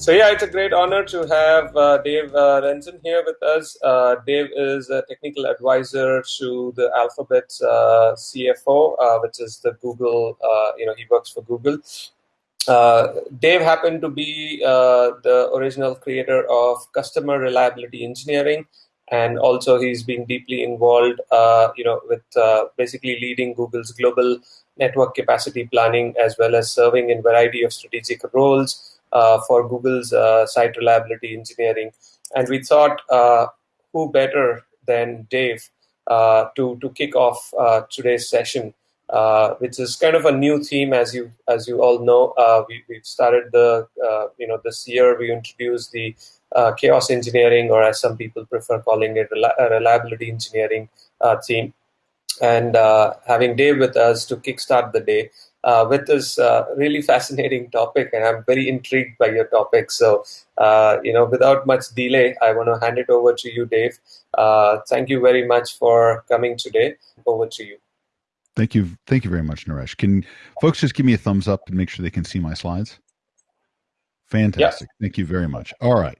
So yeah, it's a great honor to have uh, Dave uh, Rensin here with us. Uh, Dave is a technical advisor to the Alphabet uh, CFO, uh, which is the Google. Uh, you know, he works for Google. Dave happened to be the original creator of customer reliability engineering, and also he's been deeply involved. you know, with basically leading Google's global network capacity planning as well as serving in variety of strategic roles. Uh, for Google's uh, site reliability engineering. And we thought, uh, who better than Dave to to kick off today's session, which is kind of a new theme, as you as you all know. we we've started the you know this year we introduced the uh, chaos engineering, or as some people prefer calling it, reliability engineering uh, theme. And uh, having Dave with us to kickstart the day, uh, with this uh, really fascinating topic, and I'm very intrigued by your topic. So, uh, you know, without much delay, I want to hand it over to you, Dave. Uh, thank you very much for coming today. Over to you. Thank you. Thank you very much, Naresh. Can folks just give me a thumbs up and make sure they can see my slides? Fantastic. Yeah. Thank you very much. All right.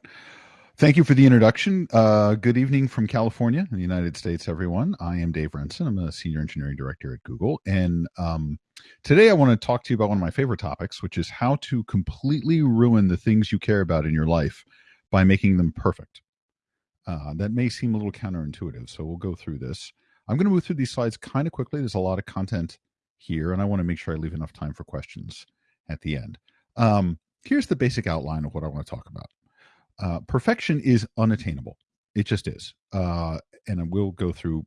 Thank you for the introduction. Uh, good evening from California in the United States, everyone. I am Dave Rensin. I'm a senior engineering director at Google. And um, today I want to talk to you about one of my favorite topics, which is how to completely ruin the things you care about in your life by making them perfect. Uh, that may seem a little counterintuitive, so we'll go through this. I'm going to move through these slides kind of quickly. There's a lot of content here, and I want to make sure I leave enough time for questions at the end. Um, here's the basic outline of what I want to talk about uh, perfection is unattainable. It just is. Uh, and we'll go through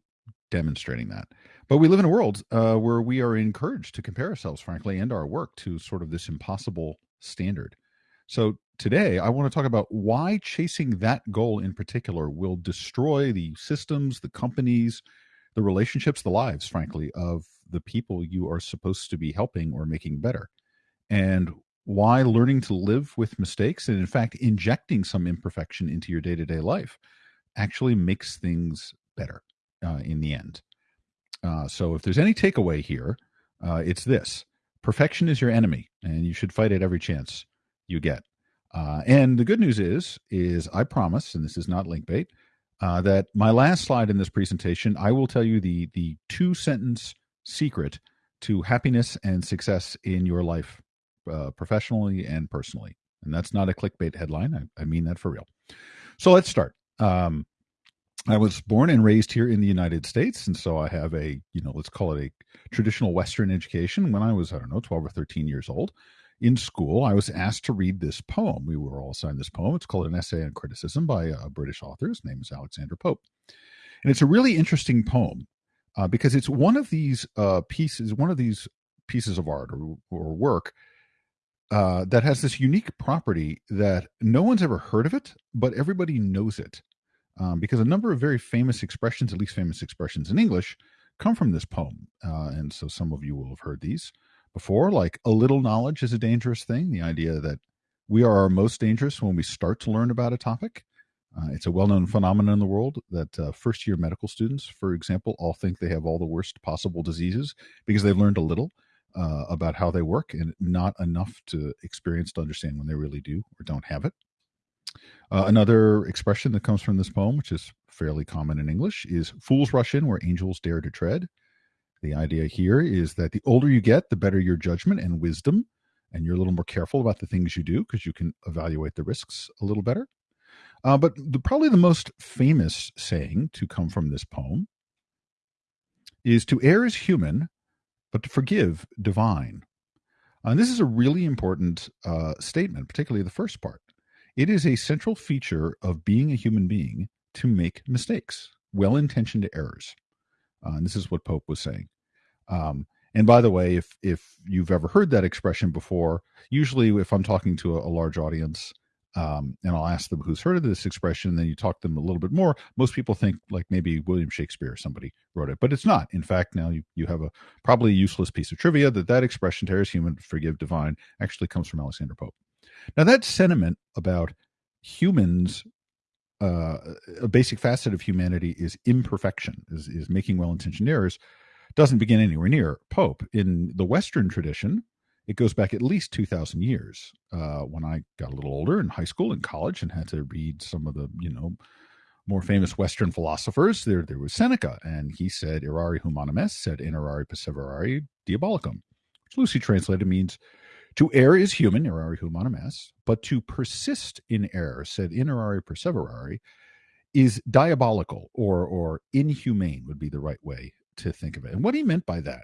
demonstrating that. But we live in a world uh, where we are encouraged to compare ourselves, frankly, and our work to sort of this impossible standard. So today, I want to talk about why chasing that goal in particular will destroy the systems, the companies, the relationships, the lives, frankly, of the people you are supposed to be helping or making better. And why learning to live with mistakes and in fact injecting some imperfection into your day-to-day life actually makes things better uh, in the end uh, so if there's any takeaway here uh, it's this perfection is your enemy and you should fight it every chance you get uh, and the good news is is i promise and this is not link bait uh, that my last slide in this presentation i will tell you the the two sentence secret to happiness and success in your life uh, professionally and personally. And that's not a clickbait headline. I, I mean that for real. So let's start. Um, I was born and raised here in the United States, and so I have a, you know, let's call it a traditional Western education. When I was, I don't know, 12 or 13 years old, in school, I was asked to read this poem. We were all assigned this poem. It's called An Essay on Criticism by a British author. His name is Alexander Pope. And it's a really interesting poem uh, because it's one of these uh, pieces, one of these pieces of art or, or work uh, that has this unique property that no one's ever heard of it, but everybody knows it. Um, because a number of very famous expressions, at least famous expressions in English, come from this poem. Uh, and so some of you will have heard these before, like a little knowledge is a dangerous thing. The idea that we are our most dangerous when we start to learn about a topic. Uh, it's a well known phenomenon in the world that uh, first year medical students, for example, all think they have all the worst possible diseases because they've learned a little uh, about how they work and not enough to experience to understand when they really do or don't have it. Uh, another expression that comes from this poem, which is fairly common in English, is fools rush in where angels dare to tread. The idea here is that the older you get, the better your judgment and wisdom, and you're a little more careful about the things you do because you can evaluate the risks a little better. Uh, but the, probably the most famous saying to come from this poem is to err is human, but to forgive divine. And this is a really important uh, statement, particularly the first part. It is a central feature of being a human being to make mistakes, well intentioned errors. Uh, and this is what Pope was saying. Um, and by the way, if if you've ever heard that expression before, usually if I'm talking to a, a large audience, um, and I'll ask them who's heard of this expression. Then you talk to them a little bit more. Most people think like maybe William Shakespeare or somebody wrote it, but it's not. In fact, now you, you have a probably useless piece of trivia that that expression, "Terror is human, forgive divine," actually comes from Alexander Pope. Now that sentiment about humans, uh, a basic facet of humanity is imperfection, is is making well-intentioned errors, doesn't begin anywhere near Pope. In the Western tradition, it goes back at least 2,000 years uh, when I got a little older in high school and college and had to read some of the, you know, more famous Western philosophers. There, there was Seneca, and he said, "Errare humanum est, sed errare perseverare diabolicum," which loosely translated means to err is human, errare humanum est, but to persist in error, said errare perseverare, is diabolical or or inhumane would be the right way to think of it. And what he meant by that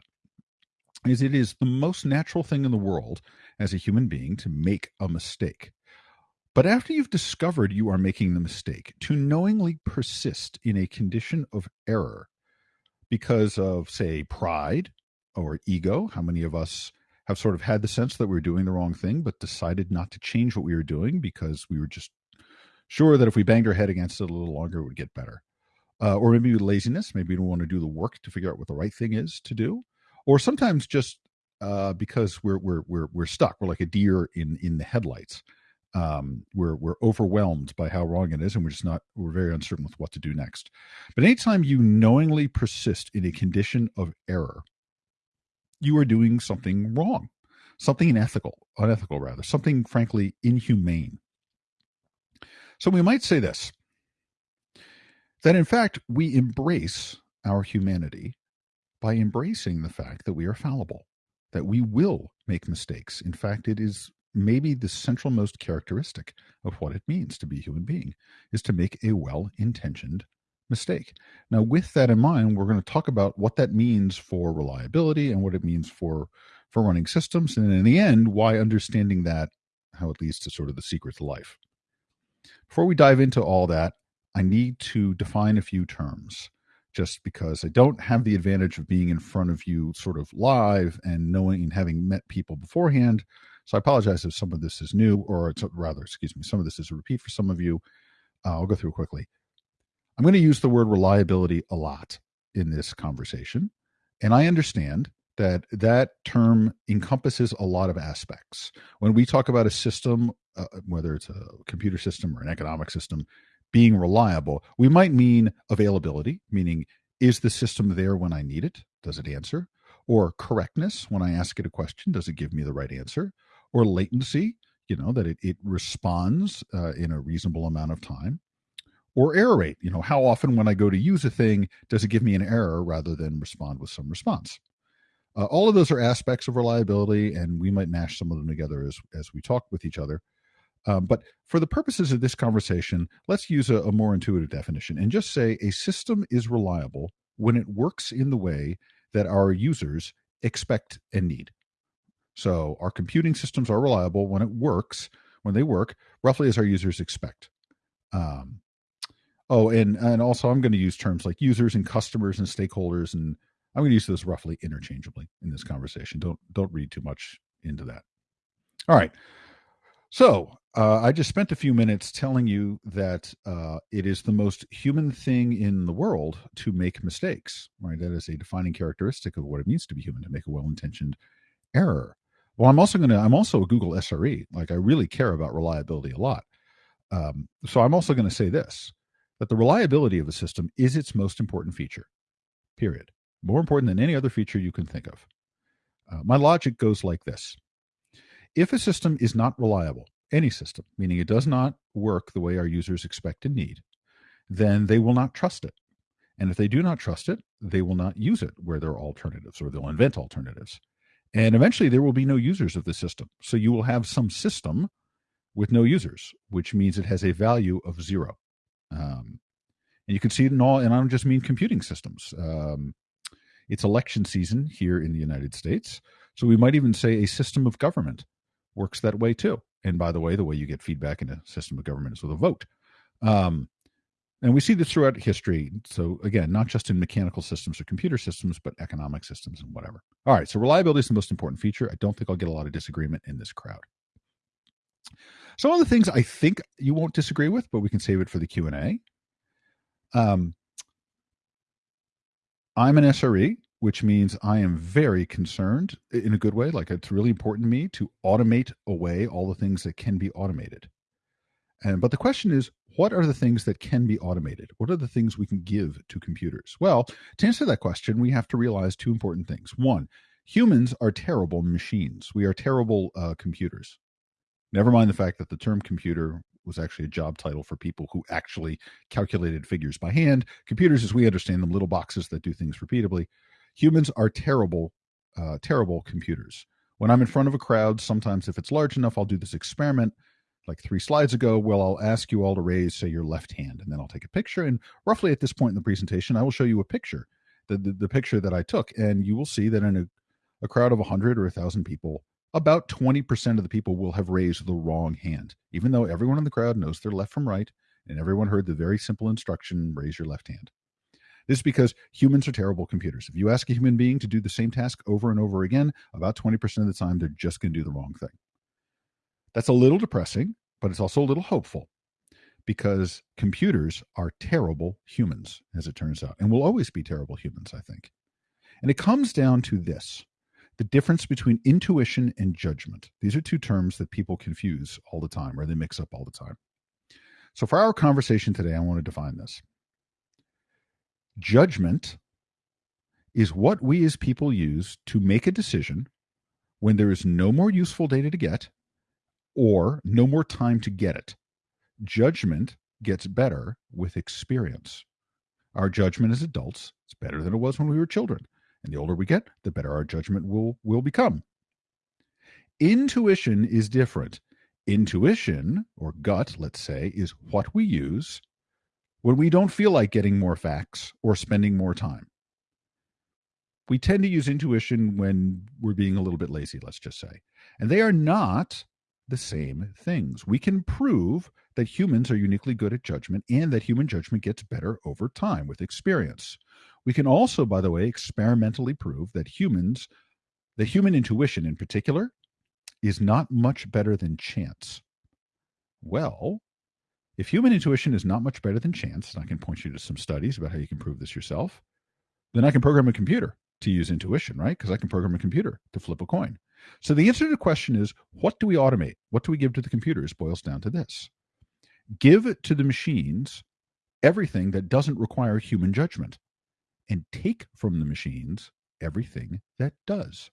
is it is the most natural thing in the world as a human being to make a mistake. But after you've discovered you are making the mistake, to knowingly persist in a condition of error because of, say, pride or ego. How many of us have sort of had the sense that we are doing the wrong thing, but decided not to change what we were doing because we were just sure that if we banged our head against it a little longer, it would get better? Uh, or maybe laziness. Maybe we don't want to do the work to figure out what the right thing is to do or sometimes just uh, because we're we're we're we're stuck. We're like a deer in in the headlights. Um, we're we're overwhelmed by how wrong it is, and we're just not. We're very uncertain with what to do next. But anytime you knowingly persist in a condition of error, you are doing something wrong, something unethical, unethical rather, something frankly inhumane. So we might say this: that in fact we embrace our humanity by embracing the fact that we are fallible, that we will make mistakes. In fact, it is maybe the central most characteristic of what it means to be a human being is to make a well-intentioned mistake. Now, with that in mind, we're going to talk about what that means for reliability and what it means for for running systems, and in the end, why understanding that how it leads to sort of the secret to life. Before we dive into all that, I need to define a few terms just because I don't have the advantage of being in front of you sort of live and knowing and having met people beforehand. So I apologize if some of this is new, or it's rather, excuse me, some of this is a repeat for some of you. Uh, I'll go through quickly. I'm going to use the word reliability a lot in this conversation. And I understand that that term encompasses a lot of aspects. When we talk about a system, uh, whether it's a computer system or an economic system, being reliable, we might mean availability, meaning is the system there when I need it? Does it answer? Or correctness, when I ask it a question, does it give me the right answer? Or latency, you know, that it, it responds uh, in a reasonable amount of time. Or error rate, you know, how often when I go to use a thing, does it give me an error rather than respond with some response? Uh, all of those are aspects of reliability, and we might mash some of them together as, as we talk with each other. Um, but for the purposes of this conversation, let's use a, a more intuitive definition and just say a system is reliable when it works in the way that our users expect and need. So our computing systems are reliable when it works, when they work roughly as our users expect. Um, oh, and and also I'm going to use terms like users and customers and stakeholders, and I'm going to use those roughly interchangeably in this conversation. Don't don't read too much into that. All right. So uh, I just spent a few minutes telling you that uh, it is the most human thing in the world to make mistakes, right? That is a defining characteristic of what it means to be human, to make a well-intentioned error. Well, I'm also going to, I'm also a Google SRE. Like I really care about reliability a lot. Um, so I'm also going to say this, that the reliability of a system is its most important feature, period. More important than any other feature you can think of. Uh, my logic goes like this if a system is not reliable, any system, meaning it does not work the way our users expect and need, then they will not trust it. And if they do not trust it, they will not use it where there are alternatives or they'll invent alternatives. And eventually there will be no users of the system. So you will have some system with no users, which means it has a value of zero. Um, and you can see it in all, and I don't just mean computing systems. Um, it's election season here in the United States. So we might even say a system of government works that way too. And by the way, the way you get feedback in a system of government is with a vote. Um, and we see this throughout history. So again, not just in mechanical systems or computer systems, but economic systems and whatever. All right. So reliability is the most important feature. I don't think I'll get a lot of disagreement in this crowd. Some of the things I think you won't disagree with, but we can save it for the Q and A. Um, I'm an SRE which means I am very concerned in a good way. Like it's really important to me to automate away all the things that can be automated. And but the question is, what are the things that can be automated? What are the things we can give to computers? Well, to answer that question, we have to realize two important things. One, Humans are terrible machines. We are terrible uh, computers. Never mind the fact that the term computer was actually a job title for people who actually calculated figures by hand. Computers, as we understand them, little boxes that do things repeatably. Humans are terrible, uh, terrible computers. When I'm in front of a crowd, sometimes if it's large enough, I'll do this experiment like three slides ago. Well, I'll ask you all to raise, say, your left hand, and then I'll take a picture. And roughly at this point in the presentation, I will show you a picture, the, the, the picture that I took. And you will see that in a, a crowd of 100 or 1,000 people, about 20% of the people will have raised the wrong hand, even though everyone in the crowd knows their left from right, and everyone heard the very simple instruction raise your left hand. This is because humans are terrible computers. If you ask a human being to do the same task over and over again, about 20% of the time, they're just going to do the wrong thing. That's a little depressing, but it's also a little hopeful because computers are terrible humans, as it turns out, and will always be terrible humans, I think. And it comes down to this the difference between intuition and judgment. These are two terms that people confuse all the time or they mix up all the time. So, for our conversation today, I want to define this. Judgment is what we as people use to make a decision when there is no more useful data to get or no more time to get it. Judgment gets better with experience. Our judgment as adults is better than it was when we were children. And the older we get, the better our judgment will, will become. Intuition is different. Intuition, or gut, let's say, is what we use when we don't feel like getting more facts or spending more time. We tend to use intuition when we're being a little bit lazy, let's just say. And they are not the same things. We can prove that humans are uniquely good at judgment and that human judgment gets better over time with experience. We can also, by the way, experimentally prove that humans, the human intuition in particular, is not much better than chance. Well, if human intuition is not much better than chance, and I can point you to some studies about how you can prove this yourself, then I can program a computer to use intuition, right? Because I can program a computer to flip a coin. So the answer to the question is what do we automate? What do we give to the computers? Boils down to this give to the machines everything that doesn't require human judgment and take from the machines everything that does.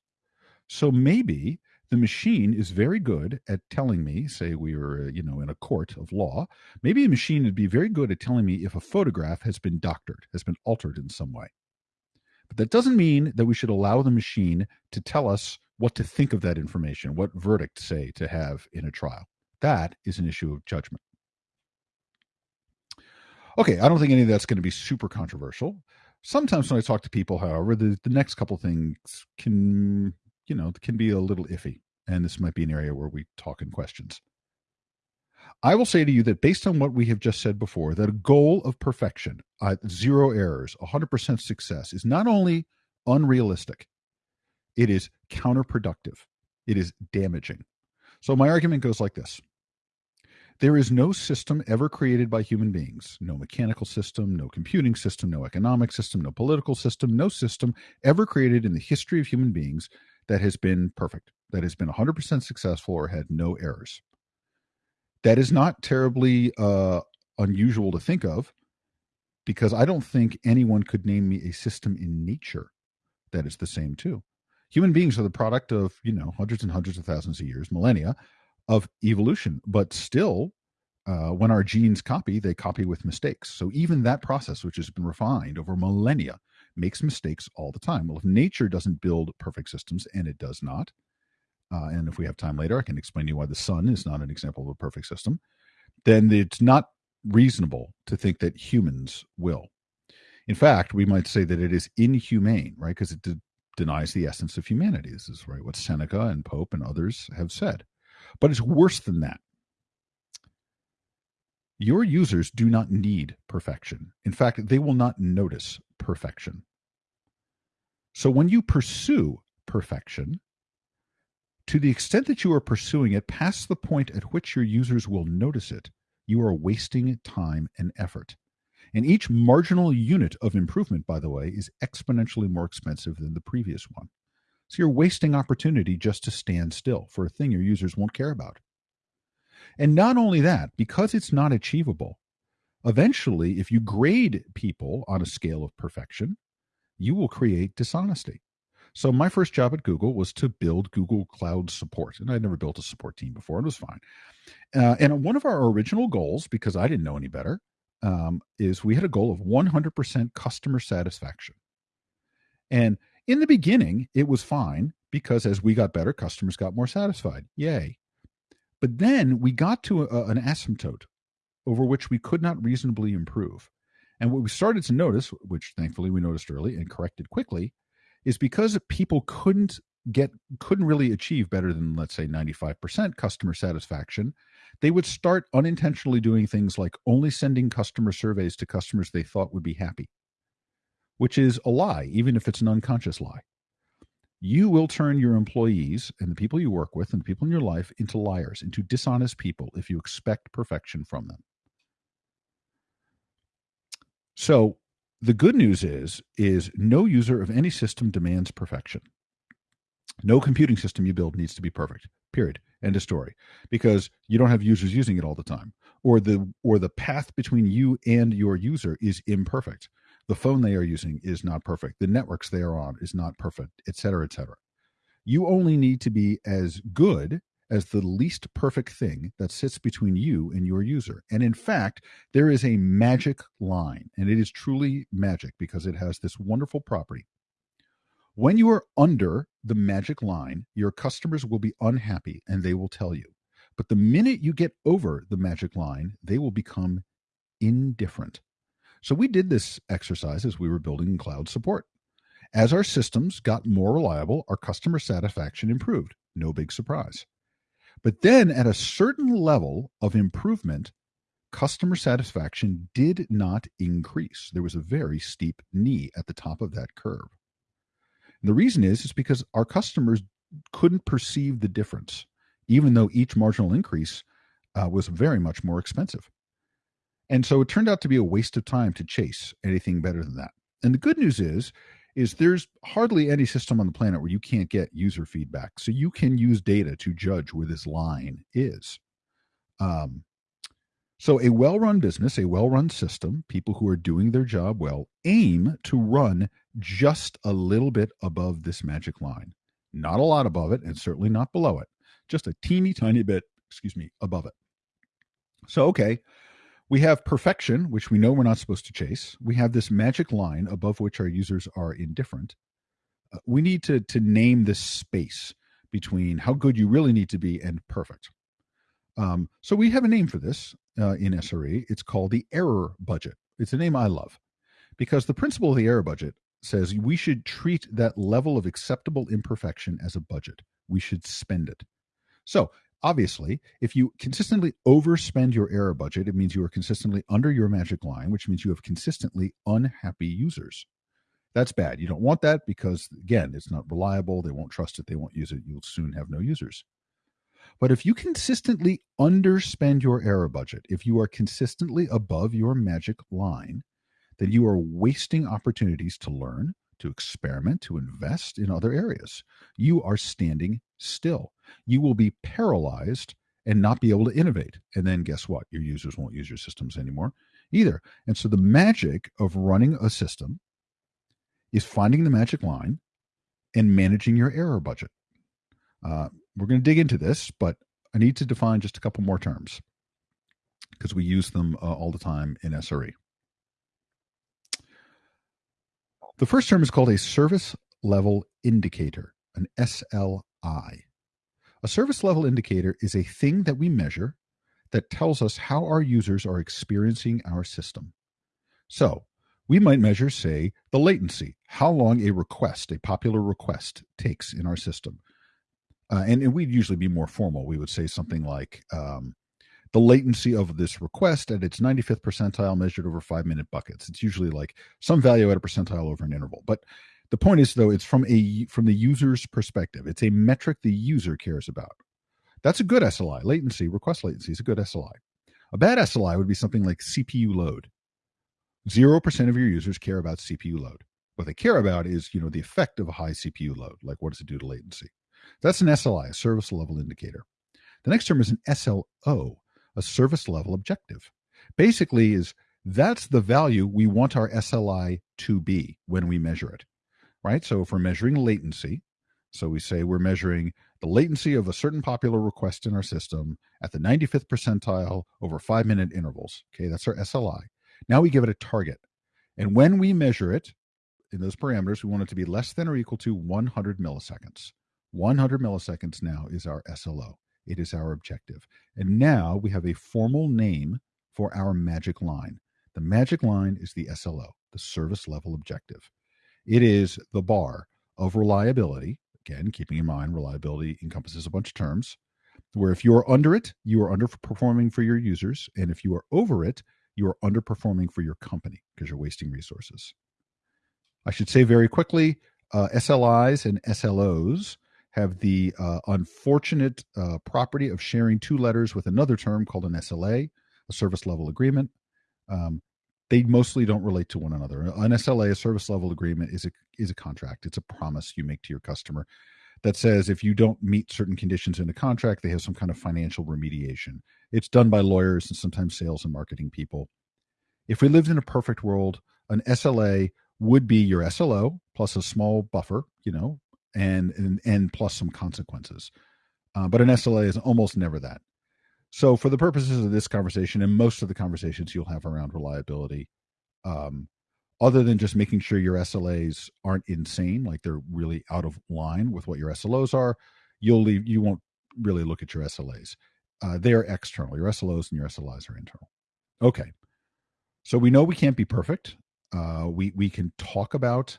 So maybe the machine is very good at telling me, say we were, uh, you know, in a court of law, maybe a machine would be very good at telling me if a photograph has been doctored, has been altered in some way. But that doesn't mean that we should allow the machine to tell us what to think of that information, what verdict, say, to have in a trial. That is an issue of judgment. Okay, I don't think any of that's going to be super controversial sometimes when I talk to people, however, the, the next couple things can, you know, can be a little iffy. And this might be an area where we talk in questions. I will say to you that based on what we have just said before, that a goal of perfection, uh, zero errors, 100% success, is not only unrealistic, it is counterproductive, it is damaging. So my argument goes like this there is no system ever created by human beings, no mechanical system, no computing system, no economic system, no political system, no system ever created in the history of human beings that has been perfect, that has been 100% successful or had no errors. That is not terribly uh, unusual to think of because I don't think anyone could name me a system in nature that is the same too. Human beings are the product of, you know, hundreds and hundreds of thousands of years, millennia of evolution. But still, uh, when our genes copy, they copy with mistakes. So even that process, which has been refined over millennia, makes mistakes all the time. Well, if nature doesn't build perfect systems, and it does not, uh, and if we have time later, I can explain to you why the sun is not an example of a perfect system, then it's not reasonable to think that humans will. In fact, we might say that it is inhumane, right? Because it de- denies the essence of humanity. This is right what Seneca and Pope and others have said. But it's worse than that. Your users do not need perfection. In fact, they will not notice perfection. So when you pursue perfection, to the extent that you are pursuing it past the point at which your users will notice it, you are wasting time and effort. And each marginal unit of improvement, by the way, is exponentially more expensive than the previous one. So you're wasting opportunity just to stand still for a thing your users won't care about. And not only that, because it's not achievable, eventually, if you grade people on a scale of perfection, you will create dishonesty. So my first job at Google was to build Google Cloud support, and I'd never built a support team before. It was fine. Uh, and one of our original goals, because I didn't know any better, um, is we had a goal of 100% customer satisfaction. And in the beginning, it was fine because as we got better, customers got more satisfied. Yay. But then we got to a, an asymptote over which we could not reasonably improve. And what we started to notice, which thankfully we noticed early and corrected quickly, is because people couldn't get couldn't really achieve better than let's say 95% customer satisfaction they would start unintentionally doing things like only sending customer surveys to customers they thought would be happy which is a lie even if it's an unconscious lie. You will turn your employees and the people you work with and the people in your life into liars into dishonest people if you expect perfection from them. So the good news is is no user of any system demands perfection. No computing system you build needs to be perfect period. End of story. Because you don't have users using it all the time or the or the path between you and your user is imperfect the phone they are using is not perfect the networks they are on is not perfect et cetera et cetera you only need to be as good as the least perfect thing that sits between you and your user. And in fact, there is a magic line, and it is truly magic because it has this wonderful property. When you are under the magic line, your customers will be unhappy and they will tell you. But the minute you get over the magic line, they will become indifferent. So we did this exercise as we were building cloud support. As our systems got more reliable, our customer satisfaction improved. No big surprise. But then at a certain level of improvement, customer satisfaction did not increase. There was a very steep knee at the top of that curve. And the reason is is because our customers couldn't perceive the difference, even though each marginal increase uh, was very much more expensive. And so it turned out to be a waste of time to chase anything better than that. And the good news is is there's hardly any system on the planet where you can't get user feedback. So you can use data to judge where this line is. Um, so a well-run business, a well-run system, people who are doing their job well, aim to run just a little bit above this magic line. Not a lot above it, and certainly not below it. Just a teeny tiny bit, excuse me, above it. So okay, we have perfection, which we know we're not supposed to chase. We have this magic line above which our users are indifferent. Uh, we need to, to name this space between how good you really need to be and perfect. Um, so we have a name for this uh, in SRE. It's called the error budget. It's a name I love because the principle of the error budget says we should treat that level of acceptable imperfection as a budget. We should spend it. So obviously, if you consistently overspend your error budget, it means you are consistently under your magic line, which means you have consistently unhappy users. That's bad. You don't want that because, again, it's not reliable. They won't trust it. They won't use it. You'll soon have no users. But if you consistently underspend your error budget, if you are consistently above your magic line, then you are wasting opportunities to learn, to experiment, to invest in other areas. You are standing still. You will be paralyzed and not be able to innovate. And then guess what? Your users won't use your systems anymore either. And so the magic of running a system is finding the magic line and managing your error budget. Uh, we're going to dig into this, but I need to define just a couple more terms because we use them uh, all the time in SRE. The first term is called a service level indicator, an SLI. A service level indicator is a thing that we measure that tells us how our users are experiencing our system. So, we might measure, say, the latency, how long a request, a popular request, takes in our system. Uh, and, and, we'd usually be more formal. We would say something like um, the latency of this request at its 95th percentile measured over five minute buckets. It's usually like some value at a percentile over an interval. But the point is though, it's from a from the user's perspective. It's a metric the user cares about. That's a good SLI. Latency, request latency is a good SLI. A bad SLI would be something like CPU load. 0% of your users care about CPU load. What they care about is, you know, the effect of a high CPU load, like what does it do to latency? That's an SLI, a service level indicator. The next term is an SLO, a service level objective. Basically, is that's the value we want our SLI to be when we measure it. Right? So if we're measuring latency, so we say we're measuring the latency of a certain popular request in our system at the 95th percentile over five minute intervals. Okay, that's our SLI. Now we give it a target. And when we measure it in those parameters, we want it to be less than or equal to 100 milliseconds. 100 milliseconds now is our SLO. It is our objective. And now we have a formal name for our magic line. The magic line is the SLO, the service level objective. It is the bar of reliability. Again, keeping in mind reliability encompasses a bunch of terms, where if you are under it, you are underperforming for your users. And if you are over it, you are underperforming for your company because you're wasting resources. I should say very quickly uh, SLIs and SLOs have the uh, unfortunate uh, property of sharing two letters with another term called an SLA, a service level agreement. Um, they mostly don't relate to one another. An SLA, a service level agreement, is a is a contract. It's a promise you make to your customer that says if you don't meet certain conditions in a contract, they have some kind of financial remediation. It's done by lawyers and sometimes sales and marketing people. If we lived in a perfect world, an SLA would be your SLO plus a small buffer, you know, and and, and plus some consequences. Uh, but an SLA is almost never that. So, for the purposes of this conversation and most of the conversations you'll have around reliability, um, other than just making sure your SLAs aren't insane, like they're really out of line with what your SLOs are, you'll leave. You won't really look at your SLAs. Uh, they are external. Your SLOs and your SLIs are internal. Okay, so we know we can't be perfect. Uh, we we can talk about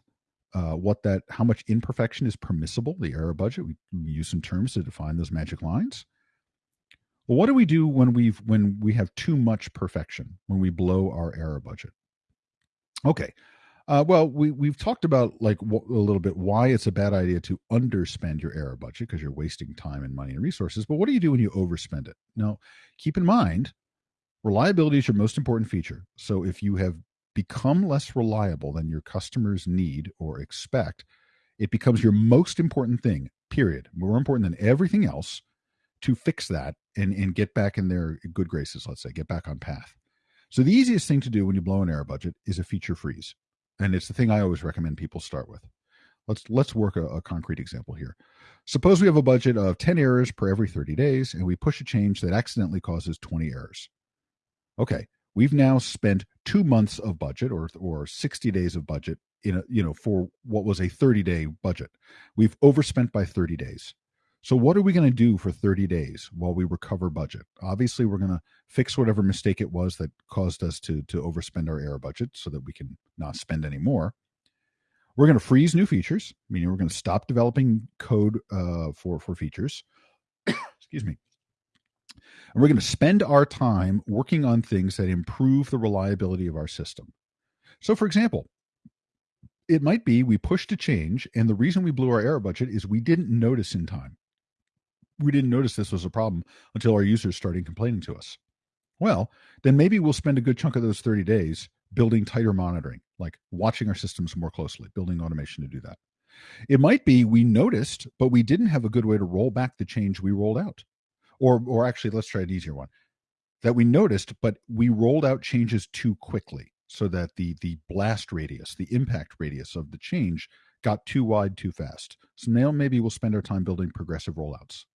uh, what that how much imperfection is permissible, the error budget. We, we use some terms to define those magic lines. Well, what do we do when we've when we have too much perfection, when we blow our error budget? Okay. Uh, well, we we've talked about like a little bit why it's a bad idea to underspend your error budget because you're wasting time and money and resources. But what do you do when you overspend it? Now, keep in mind, reliability is your most important feature. So if you have become less reliable than your customers need or expect, it becomes your most important thing. Period. More important than everything else to fix that and, and get back in their good graces, let's say, get back on path. So the easiest thing to do when you blow an error budget is a feature freeze. And it's the thing I always recommend people start with. Let's let's work a, a concrete example here. Suppose we have a budget of 10 errors per every 30 days, and we push a change that accidentally causes 20 errors. Okay, we've now spent two months of budget or or 60 days of budget in a you know for what was a 30 day budget. We've overspent by 30 days. So, what are we going to do for 30 days while we recover budget? Obviously, we're going to fix whatever mistake it was that caused us to, to overspend our error budget so that we can not spend any more. We're going to freeze new features, meaning we're going to stop developing code uh, for, for features. Excuse me. And we're going to spend our time working on things that improve the reliability of our system. So, for example, it might be we pushed a change, and the reason we blew our error budget is we didn't notice in time we didn't notice this was a problem until our users started complaining to us. Well, then maybe we'll spend a good chunk of those 30 days building tighter monitoring, like watching our systems more closely, building automation to do that. It might be we noticed, but we didn't have a good way to roll back the change we rolled out. Or, or actually, let's try an easier one that we noticed, but we rolled out changes too quickly so that the the blast radius, the impact radius of the change got too wide too fast. So now maybe we'll spend our time building progressive rollouts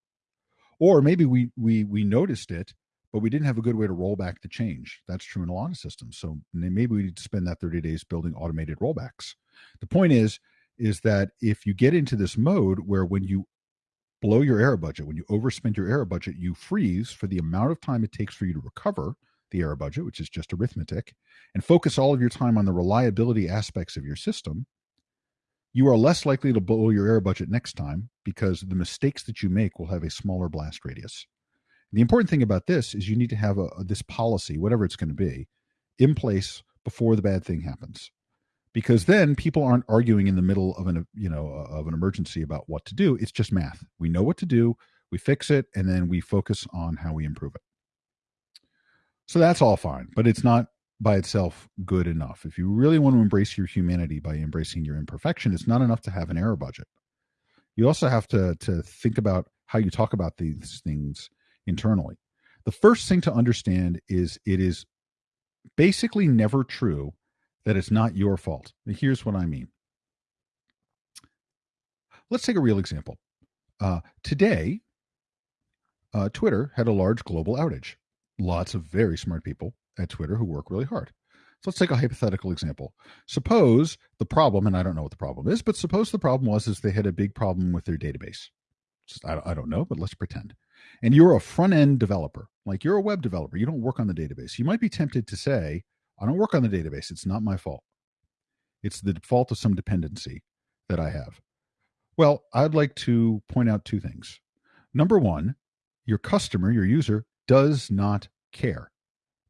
or maybe we we we noticed it but we didn't have a good way to roll back the change. That's true in a lot of systems. So maybe we need to spend that 30 days building automated rollbacks. The point is is that if you get into this mode where when you blow your error budget when you overspend your error budget you freeze for the amount of time it takes for you to recover the error budget which is just arithmetic and focus all of your time on the reliability aspects of your system you are less likely to blow your error budget next time because the mistakes that you make will have a smaller blast radius. The important thing about this is you need to have a, this policy, whatever it's going to be, in place before the bad thing happens, because then people aren't arguing in the middle of an you know uh, of an emergency about what to do. It's just math. We know what to do, we fix it, and then we focus on how we improve it. So that's all fine, but it's not by itself good enough. If you really want to embrace your humanity by embracing your imperfection, it's not enough to have an error budget. You also have to to think about how you talk about these things internally. The first thing to understand is it is basically never true that it's not your fault. And Here's what I mean. let's take a real example. Uh, today, uh, Twitter had a large global outage. Lots of very smart people at Twitter who work really hard. So let's take a hypothetical example. Suppose the problem, and I don't know what the problem is, but suppose the problem was is they had a big problem with their database. I, I don't know, but let's pretend. And you're a front end developer, like you're a web developer. You don't work on the database. You might be tempted to say, I don't work on the database. It's not my fault. It's the fault of some dependency that I have. Well, I'd like to point out two things. Number one, your customer, your user, does not care.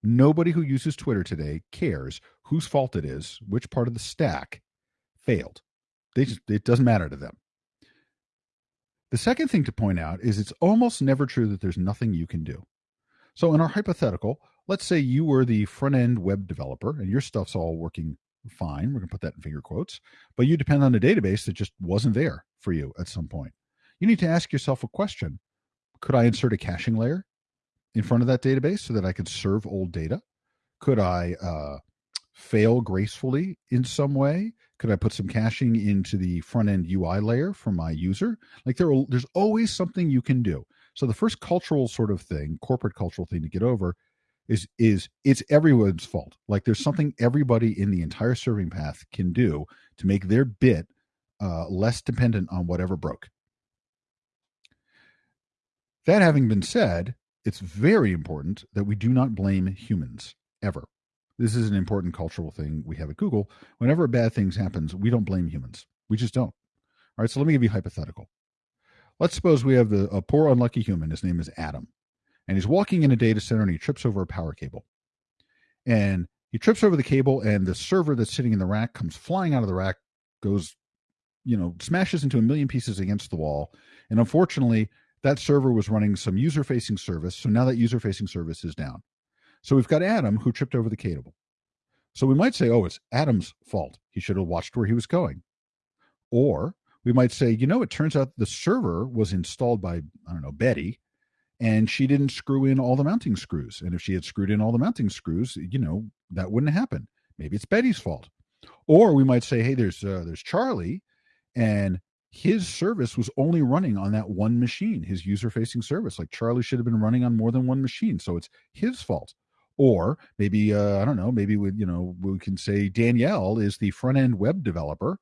Nobody who uses Twitter today cares whose fault it is, which part of the stack failed. They just, it doesn't matter to them. The second thing to point out is it's almost never true that there's nothing you can do. So, in our hypothetical, let's say you were the front end web developer and your stuff's all working fine. We're going to put that in finger quotes, but you depend on a database that just wasn't there for you at some point. You need to ask yourself a question Could I insert a caching layer in front of that database so that I could serve old data? Could I uh, fail gracefully in some way? Could I put some caching into the front end UI layer for my user? Like there, are, there's always something you can do. So the first cultural sort of thing, corporate cultural thing to get over is is it's everyone's fault. Like there's something everybody in the entire serving path can do to make their bit uh, less dependent on whatever broke. That having been said, it's very important that we do not blame humans ever. This is an important cultural thing we have at Google. Whenever bad things happens, we don't blame humans. We just don't. All right, so let me give you a hypothetical. Let's suppose we have the, a poor unlucky human. His name is Adam, and he's walking in a data center and he trips over a power cable. And he trips over the cable, and the server that's sitting in the rack comes flying out of the rack, goes, you know, smashes into a million pieces against the wall. And unfortunately, that server was running some user facing service. So now that user facing service is down. So we've got Adam who tripped over the cable. So we might say, oh, it's Adam's fault. He should have watched where he was going. Or we might say, you know, it turns out the server was installed by, I don't know, Betty, and she didn't screw in all the mounting screws. And if she had screwed in all the mounting screws, you know, that wouldn't happen. Maybe it's Betty's fault. Or we might say, hey, there's uh, there's Charlie, and his service was only running on that one machine, his user facing service. Like Charlie should have been running on more than one machine. So it's his fault. Or maybe, uh, I don't know, maybe we, you know, we can say Danielle is the front end web developer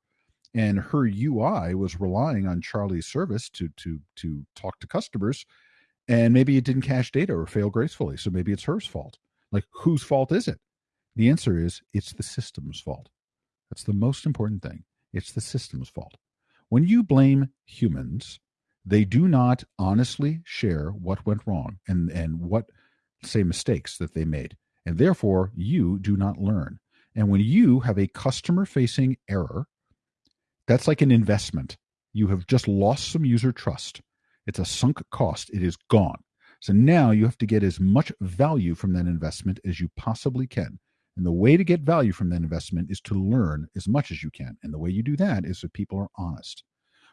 and her UI was relying on Charlie's service to, to, to talk to customers. And maybe it didn't cache data or fail gracefully. So maybe it's her fault. Like whose fault is it? The answer is it's the system's fault. That's the most important thing. It's the system's fault. When you blame humans, they do not honestly share what went wrong and, and what, say, mistakes that they made. And therefore, you do not learn. And when you have a customer facing error, that's like an investment. You have just lost some user trust. It's a sunk cost, it is gone. So now you have to get as much value from that investment as you possibly can. And the way to get value from that investment is to learn as much as you can. And the way you do that is that people are honest.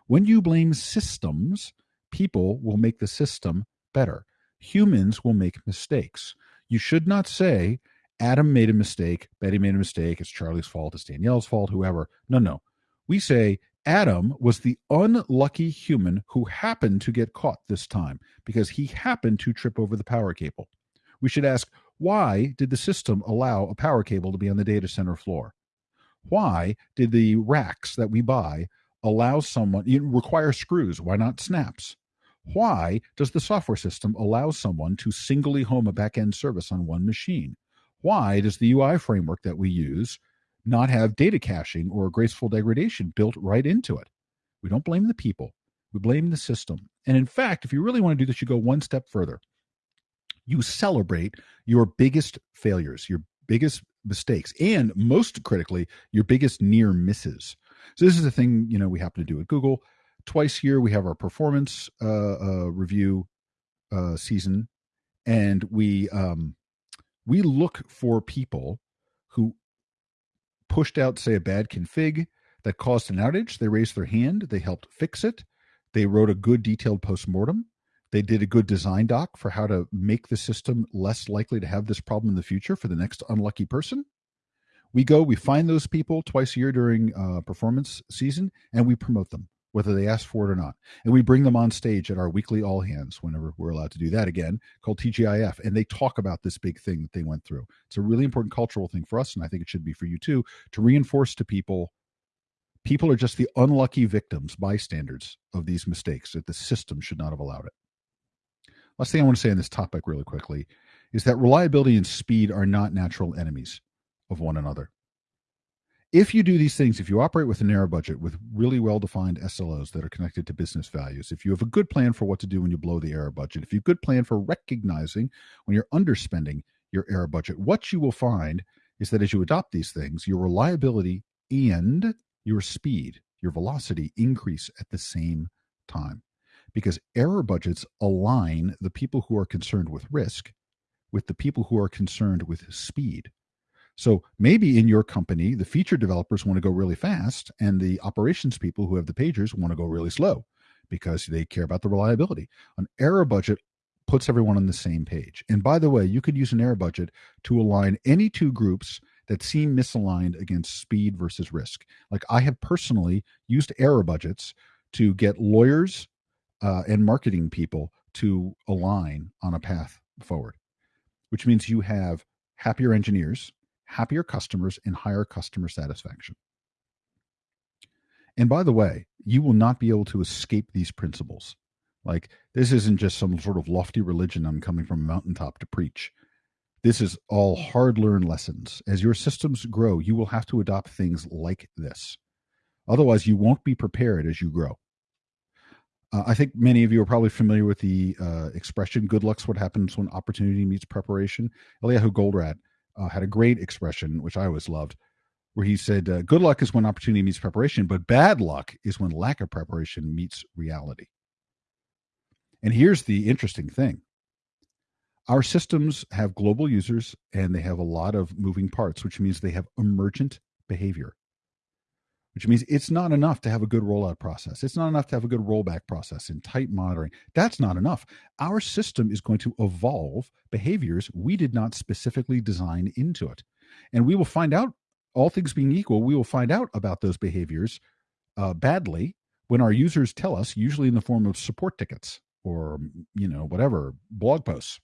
When you blame systems, people will make the system better. Humans will make mistakes. You should not say, Adam made a mistake, Betty made a mistake, it's Charlie's fault, it's Danielle's fault, whoever. No, no. We say, Adam was the unlucky human who happened to get caught this time because he happened to trip over the power cable. We should ask, why did the system allow a power cable to be on the data center floor? Why did the racks that we buy allow someone, require screws? Why not snaps? Why does the software system allow someone to singly home a backend service on one machine? Why does the UI framework that we use not have data caching or graceful degradation built right into it? We don't blame the people, we blame the system. And in fact, if you really want to do this, you go one step further you celebrate your biggest failures, your biggest mistakes, and most critically, your biggest near misses. So this is the thing you know we happen to do at Google. Twice a year, we have our performance uh, uh, review uh, season, and we um, we look for people who pushed out, say, a bad config that caused an outage. They raised their hand. They helped fix it. They wrote a good detailed postmortem. They did a good design doc for how to make the system less likely to have this problem in the future for the next unlucky person. We go, we find those people twice a year during uh, performance season, and we promote them. whether they ask for it or not. And we bring them on stage at our weekly all hands whenever we're allowed to do that again, called TGIF. And they talk about this big thing that they went through. It's a really important cultural thing for us. And I think it should be for you too, to reinforce to people people are just the unlucky victims, bystanders of these mistakes, that the system should not have allowed it. Last thing I want to say on this topic, really quickly, is that reliability and speed are not natural enemies of one another if you do these things, if you operate with an error budget with really well defined SLOs that are connected to business values, if you have a good plan for what to do when you blow the error budget, if you have a good plan for recognizing when you're underspending your error budget, what you will find is that as you adopt these things, your reliability and your speed, your velocity increase at the same time. Because error budgets align the people who are concerned with risk with the people who are concerned with speed. So maybe in your company, the feature developers want to go really fast, and the operations people who have the pagers want to go really slow because they care about the reliability. An error budget puts everyone on the same page. And by the way, you could use an error budget to align any two groups that seem misaligned against speed versus risk. Like I have personally used error budgets to get lawyers uh, and marketing people to align on a path forward, which means you have happier engineers happier customers, and higher customer satisfaction. And by the way, you will not be able to escape these principles. Like, this isn't just some sort of lofty religion I'm coming from a mountaintop to preach. This is all hard learned lessons. As your systems grow, you will have to adopt things like this. Otherwise, you won't be prepared as you grow. Uh, I think many of you are probably familiar with the uh, expression "good luck's what happens when opportunity meets preparation." Eliyahu Goldratt uh, had a great expression, which I always loved, where he said, uh, Good luck is when opportunity meets preparation, but bad luck is when lack of preparation meets reality. And here's the interesting thing our systems have global users and they have a lot of moving parts, which means they have emergent behavior which means it's not enough to have a good rollout process. It's not enough to have a good rollback process and tight monitoring. That's not enough. Our system is going to evolve behaviors we did not specifically design into it. And we will find out, all things being equal, we will find out about those behaviors uh, badly when our users tell us, usually in the form of support tickets or, you know, whatever, blog posts.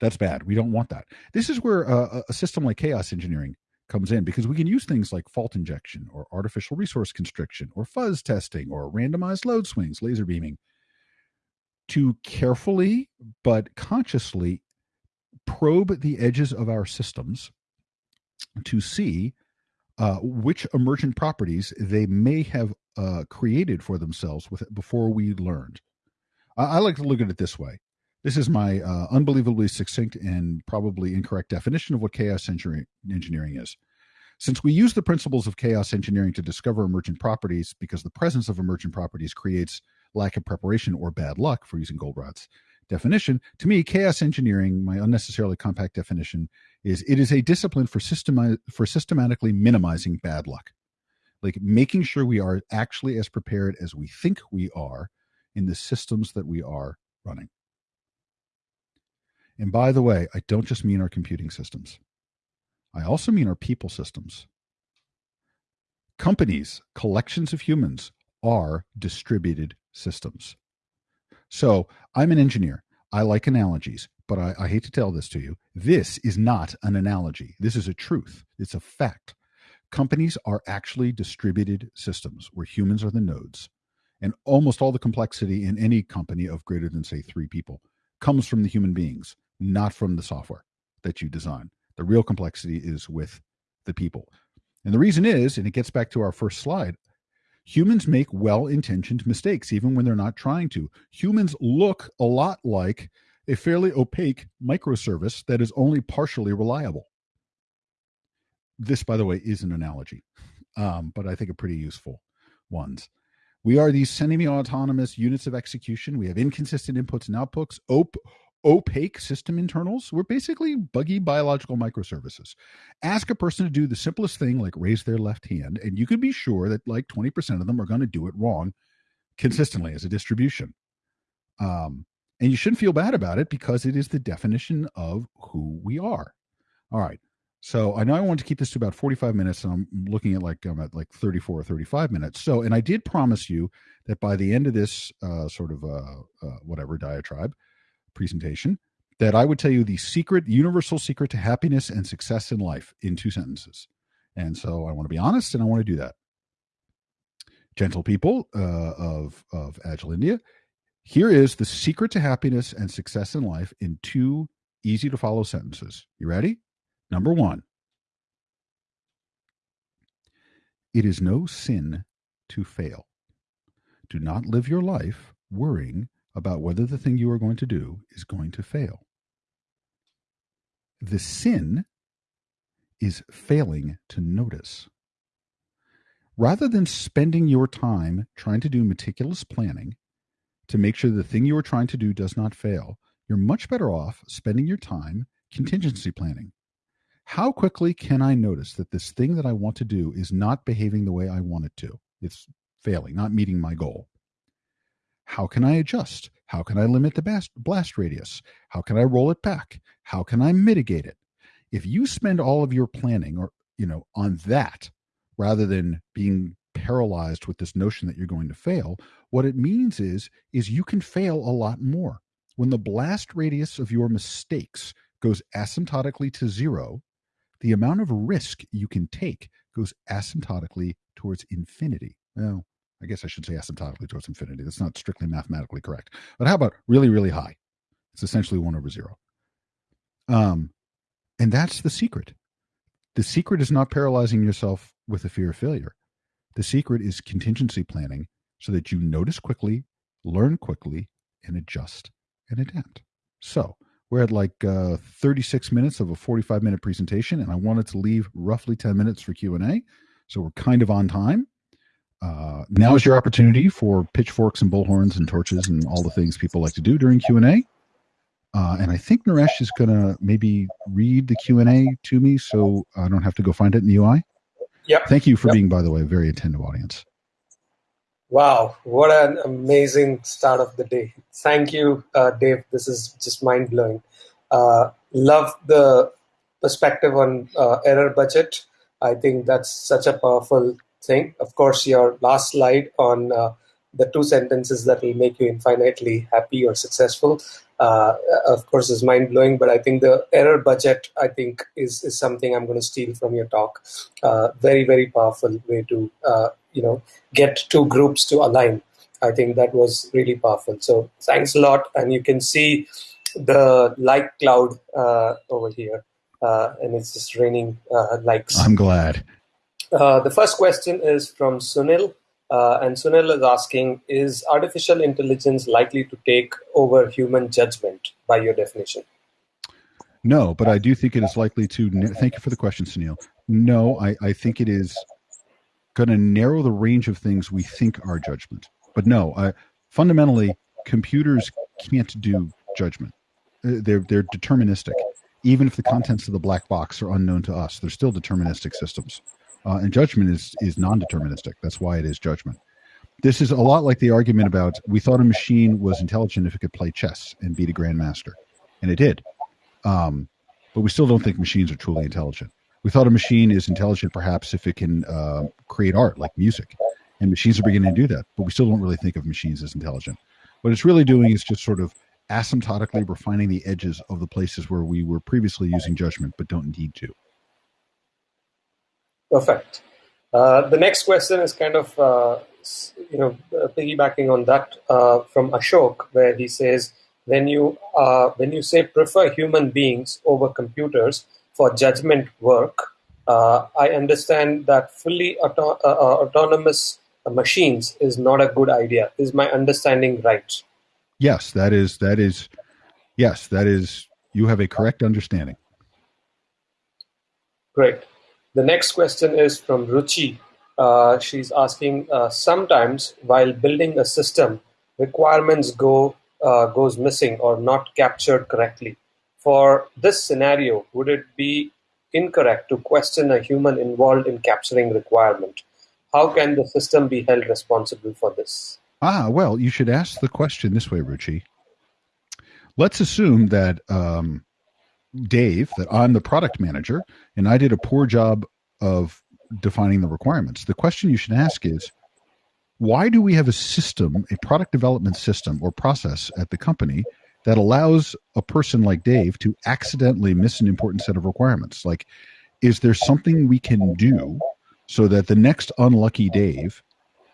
That's bad. We don't want that. This is where uh, a system like chaos engineering comes in because we can use things like fault injection or artificial resource constriction or fuzz testing or randomized load swings, laser beaming to carefully but consciously probe the edges of our systems to see uh, which emergent properties they may have uh, created for themselves with before we learned. I, I, like to look at it this way. This is my uh, unbelievably succinct and probably incorrect definition of what chaos engineering is. Since we use the principles of chaos engineering to discover emergent properties because the presence of emergent properties creates lack of preparation or bad luck for using Goldratt's definition, to me, chaos engineering, my unnecessarily compact definition, is it is a discipline for systemi- for systematically minimizing bad luck. Like making sure we are actually as prepared as we think we are in the systems that we are running. And by the way, I don't just mean our computing systems. I also mean our people systems. Companies, collections of humans, are distributed systems. So I'm an engineer. I like analogies, but I, I, hate to tell this to you. This is not an analogy. This is a truth. It's a fact. Companies are actually distributed systems where humans are the nodes. And almost all the complexity in any company of greater than, say, three people comes from the human beings not from the software that you design. The real complexity is with the people. And the reason is, and it gets back to our first slide, humans make well intentioned mistakes, even when they're not trying to. Humans look a lot like a fairly opaque microservice that is only partially reliable. This, by the way, is an analogy, um, but I think a pretty useful ones. We are these semi autonomous units of execution. We have inconsistent inputs and outputs, op- opaque system internals were basically buggy biological microservices. Ask a person to do the simplest thing, like raise their left hand, and you can be sure that like 20% of them are going to do it wrong consistently as a distribution. Um, and you shouldn't feel bad about it because it is the definition of who we are. All right. So I know I want to keep this to about 45 minutes, and I'm looking at like I'm at like 34 or 35 minutes. So, and I did promise you that by the end of this uh, sort of uh, uh, whatever diatribe presentation, that I would tell you the secret, universal secret to happiness and success in life in two sentences. And so I want to be honest, and I want to do that. Gentle people uh, of of Agile India, here is the secret to happiness and success in life in two easy to follow sentences. You ready? Number one, it is no sin to fail. Do not live your life worrying about whether the thing you are going to do is going to fail. The sin is failing to notice. Rather than spending your time trying to do meticulous planning to make sure the thing you are trying to do does not fail, you're much better off spending your time contingency planning. How quickly can I notice that this thing that I want to do is not behaving the way I want it to? It's failing, not meeting my goal. How can I adjust? How can I limit the blast, radius? How can I roll it back? How can I mitigate it? If you spend all of your planning or you know on that rather than being paralyzed with this notion that you're going to fail, what it means is is you can fail a lot more. When the blast radius of your mistakes goes asymptotically to zero, the amount of risk you can take goes asymptotically towards infinity. Well, I guess I should say asymptotically towards infinity. That's not strictly mathematically correct. But how about really, really high? It's essentially one over zero. Um, and that's the secret. The secret is not paralyzing yourself with the fear of failure. The secret is contingency planning so that you notice quickly, learn quickly, and adjust and adapt. So we're at like uh, 36 minutes of a 45 minute presentation, and I wanted to leave roughly 10 minutes for Q and A. So we're kind of on time. Uh, now is your opportunity for pitchforks and bullhorns and torches and all the things people like to do during Q and A. Uh, and I think Naresh is going to maybe read the Q and A to me, so I don't have to go find it in the UI. Yeah. Thank you for yep. being, by the way, a very attentive audience. Wow, what an amazing start of the day. Thank you, uh, Dave. This is just mind blowing. Uh, love the perspective on uh, error budget. I think that's such a powerful thing. Of course, your last slide on uh, the two sentences that will make you infinitely happy or successful, uh, of course, is mind blowing. But I think the error budget, I think, is is something I'm going to steal from your talk. Uh, very, very powerful way to uh, you know get two groups to align. I think that was really powerful. So thanks a lot, and you can see the like cloud uh, over here, uh, and it's just raining likes. I'm glad. Uh, the first question is from Sunil, uh, and Sunil is asking Is artificial intelligence likely to take over human judgment by your definition? No, but I do think it is likely to. Thank you for the question, Sunil. No, I, I think it is going to narrow the range of things we think are judgment. But no, I, fundamentally, computers can't do judgment. Uh, they're they're deterministic. Even if the contents of the black box are unknown to us, they're still deterministic systems. Uh, and judgment is is non-deterministic. That's why it is judgment. This is a lot like the argument about we thought a machine was intelligent if it could play chess and beat a grandmaster, and it did. Um, but we still don't think machines are truly intelligent. We thought a machine is intelligent perhaps if it can uh, create art like music, and machines are beginning to do that. But we still don't really think of machines as intelligent. What it's really doing is just sort of asymptotically refining the edges of the places where we were previously using judgment but don't need to. Perfect. Uh, the next question is kind of, uh, you know, uh, piggybacking on that uh, from Ashok, where he says, when you uh, when you say prefer human beings over computers for judgment work, uh, I understand that fully auto- autonomous machines is not a good idea. Is my understanding right? Yes, that is that is yes, that is you have a correct understanding. Great. The next question is from Ruchi. Uh, she's asking, uh, sometimes while building a system, requirements go uh, goes missing or not captured correctly. For this scenario, would it be incorrect to question a human involved in capturing requirement? How can the system be held responsible for this? Ah, well, you should ask the question this way, Ruchi. Let's assume that um, Dave that I'm the product manager and I did a poor job of defining the requirements. The question you should ask is why do we have a system, a product development system or process at the company that allows a person like Dave to accidentally miss an important set of requirements? Like, is there something we can do so that the next unlucky Dave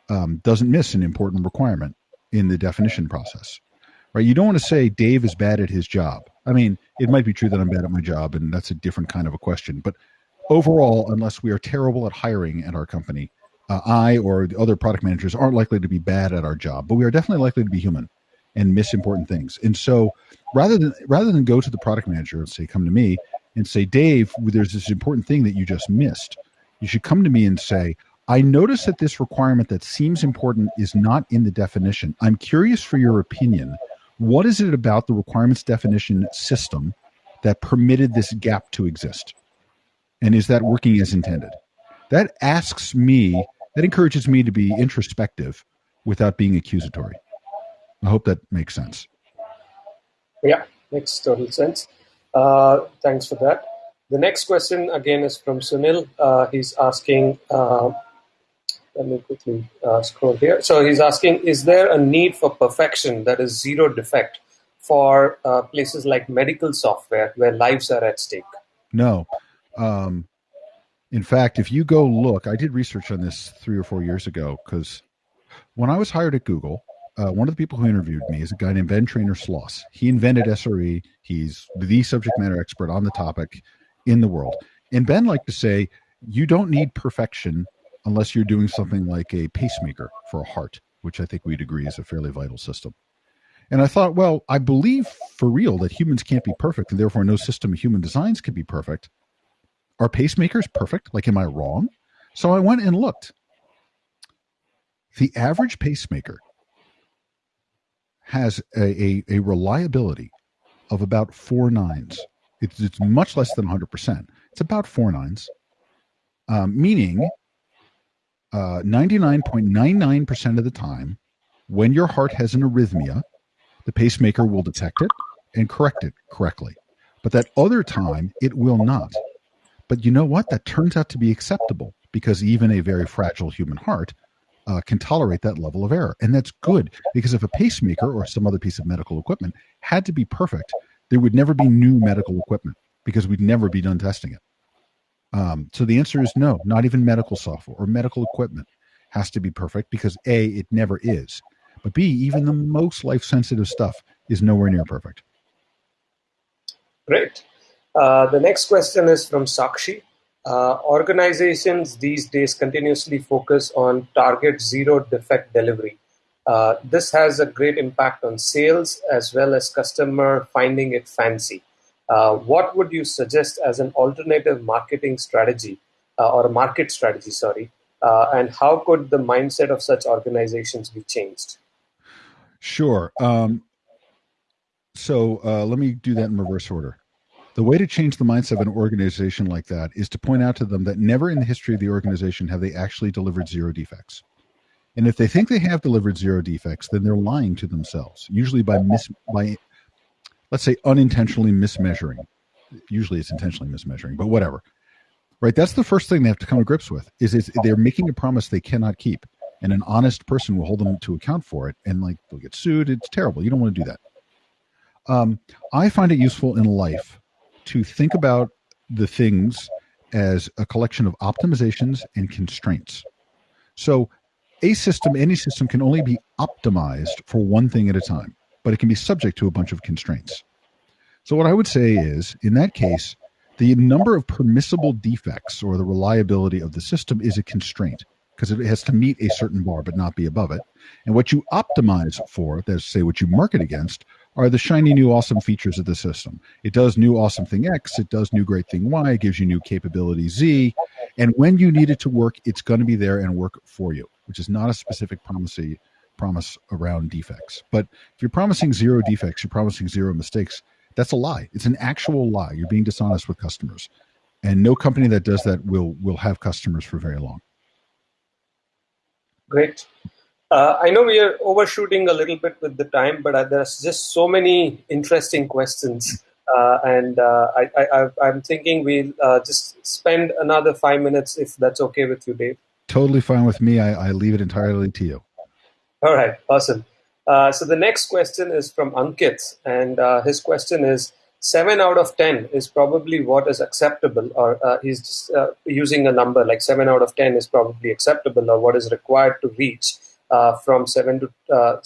um, doesn't miss an important requirement in the definition process? Right? You don't want to say Dave is bad at his job. I mean, it might be true that I'm bad at my job, and that's a different kind of a question. But overall, unless we are terrible at hiring at our company, uh, I or the other product managers aren't likely to be bad at our job, but we are definitely likely to be human and miss important things. And so, rather than rather than go to the product manager and say, "Come to me," and say, "Dave, there's this important thing that you just missed," you should come to me and say, "I notice that this requirement that seems important is not in the definition. I'm curious for your opinion. What is it about the requirements definition system that permitted this gap to exist?" And is that working as intended? That asks me, that encourages me to be introspective without being accusatory. I hope that makes sense. Yeah, makes total sense. Uh, thanks for that. The next question again is from Sunil. Uh, he's asking, uh, let me quickly uh, scroll here. So he's asking, is there a need for perfection that is zero defect for uh, places like medical software where lives are at stake? No. Um, in fact, if you go look, I did research on this three or four years ago because when I was hired at Google, uh, one of the people who interviewed me is a guy named Ben Treynor Sloss. He invented SRE. He's the subject matter expert on the topic in the world. And Ben liked to say, you don't need perfection unless you're doing something like a pacemaker for a heart, which I think we'd agree is a fairly vital system. And I thought, well, I believe for real that humans can't be perfect, and therefore no system of human designs can be perfect. Are pacemakers perfect? Like, am I wrong? So I went and looked. The average pacemaker has a, a, a reliability of about four nines. It's, it's much less than 100%. It's about four nines, um, meaning uh, 99.99% of the time, when your heart has an arrhythmia, the pacemaker will detect it and correct it correctly. But that other time, it will not. But you know what? That turns out to be acceptable because even a very fragile human heart uh, can tolerate that level of error. And that's good because if a pacemaker or some other piece of medical equipment had to be perfect, there would never be new medical equipment because we'd never be done testing it. Um, so the answer is no, not even medical software or medical equipment has to be perfect because A, it never is. But B, even the most life sensitive stuff is nowhere near perfect. Great. Uh, the next question is from Sakshi. Uh, organizations these days continuously focus on target zero defect delivery. Uh, this has a great impact on sales as well as customer finding it fancy. Uh, what would you suggest as an alternative marketing strategy uh, or a market strategy, sorry, uh, and how could the mindset of such organizations be changed? Sure. Um, so let me do that in reverse order. The way to change the mindset of an organization like that is to point out to them that never in the history of the organization have they actually delivered zero defects. And if they think they have delivered zero defects, then they're lying to themselves, usually by mis by let's say unintentionally mismeasuring. Usually it's intentionally mismeasuring, but whatever. Right? That's the first thing they have to come to grips with is they're making a promise they cannot keep. And an honest person will hold them to account for it and like they'll get sued. It's terrible. You don't want to do that. Um, I find it useful in life to think about the things as a collection of optimizations and constraints. So, a system, any system, can only be optimized for one thing at a time, but it can be subject to a bunch of constraints. So, what I would say is, in that case, the number of permissible defects or the reliability of the system is a constraint because it has to meet a certain bar but not be above it. And what you optimize for, that's say what you market against, are the shiny new awesome features of the system. It does new awesome thing X, it does new great thing Y, it gives you new capability Z, and when you need it to work, it's going to be there and work for you, which is not a specific promise promise around defects. But if you're promising zero defects, you're promising zero mistakes, that's a lie. It's an actual lie. You're being dishonest with customers. And no company that does that will will have customers for very long. Great. Uh, I know we are overshooting a little bit with the time, but uh, there's just so many interesting questions Uh, and uh, I, am thinking we'll uh, just spend another five minutes if that's okay with you, Dave. Totally fine with me. I, I leave it entirely to you. All right, awesome. Uh, so the next question is from Ankit, and uh, his question is seven out of ten is probably what is acceptable, or uh, he's just, using a number like seven out of ten is probably acceptable, or what is required to reach from seven to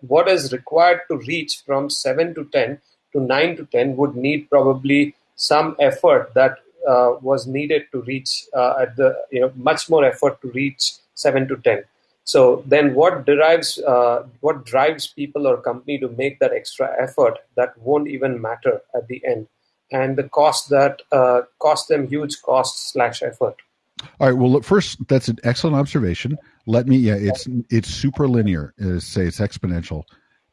what is required to reach from seven to ten to 9 to 10 would need probably some effort that uh, was needed to reach uh, at the you know much more effort to reach 7 to 10 so then what derives uh, what drives people or company to make that extra effort that won't even matter at the end? And the cost that uh, cost them huge cost slash effort. All right well look, first that's an excellent observation. Let me yeah it's it's super linear say it's exponential.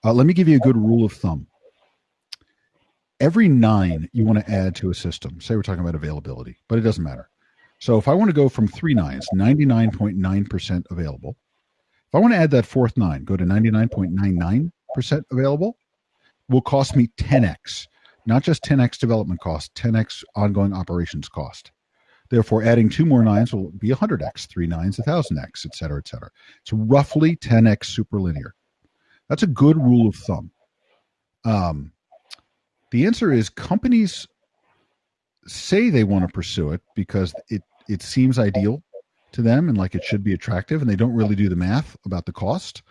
Uh, let me give you a good rule of thumb. Every nine you want to add to a system, say we're talking about availability, but it doesn't matter. So if I want to go from three nines, 99.9% available, if I want to add that fourth nine, go to 99.99% available, will cost me 10x, not just 10x development cost, 10x ongoing operations cost. Therefore, adding two more nines will be 100x, three nines, 1000x, et cetera, et cetera. It's roughly 10x superlinear. That's a good rule of thumb. Um, the answer is companies say they want to pursue it because it it seems ideal to them and like it should be attractive and they don't really do the math about the cost.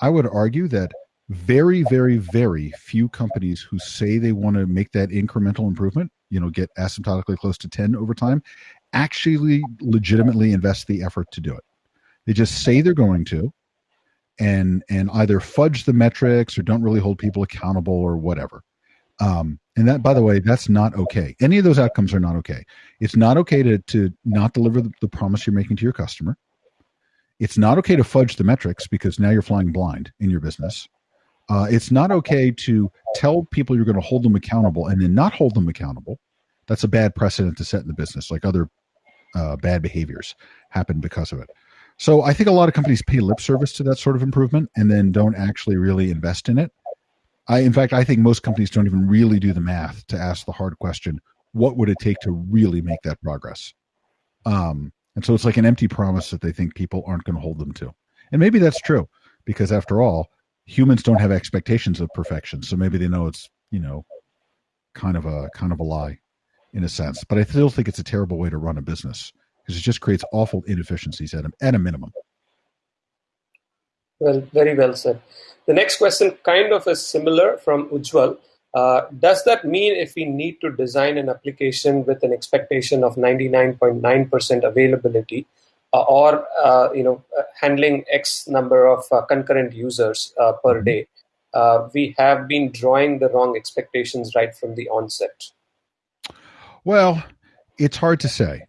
I would argue that very very very few companies who say they want to make that incremental improvement, you know, get asymptotically close to 10 over time actually legitimately invest the effort to do it. They just say they're going to and and either fudge the metrics or don't really hold people accountable or whatever. Um, and that, by the way, that's not okay. Any of those outcomes are not okay. It's not okay to, to not deliver the, the promise you're making to your customer. It's not okay to fudge the metrics because now you're flying blind in your business. Uh, it's not okay to tell people you're going to hold them accountable and then not hold them accountable. That's a bad precedent to set in the business, like other uh, bad behaviors happen because of it. So I think a lot of companies pay lip service to that sort of improvement and then don't actually really invest in it. I, in fact, I think most companies don't even really do the math to ask the hard question: What would it take to really make that progress? Um, and so it's like an empty promise that they think people aren't going to hold them to. And maybe that's true because, after all, humans don't have expectations of perfection. So maybe they know it's you know kind of a kind of a lie in a sense. But I still think it's a terrible way to run a business because it just creates awful inefficiencies at a, at a minimum. Well, very well said. The next question kind of is similar from Ujwal. Uh, does that mean if we need to design an application with an expectation of 99.9% availability uh, or uh, you know uh, handling X number of uh, concurrent users uh, per mm-hmm. day, we have been drawing the wrong expectations right from the onset? Well, it's hard to say.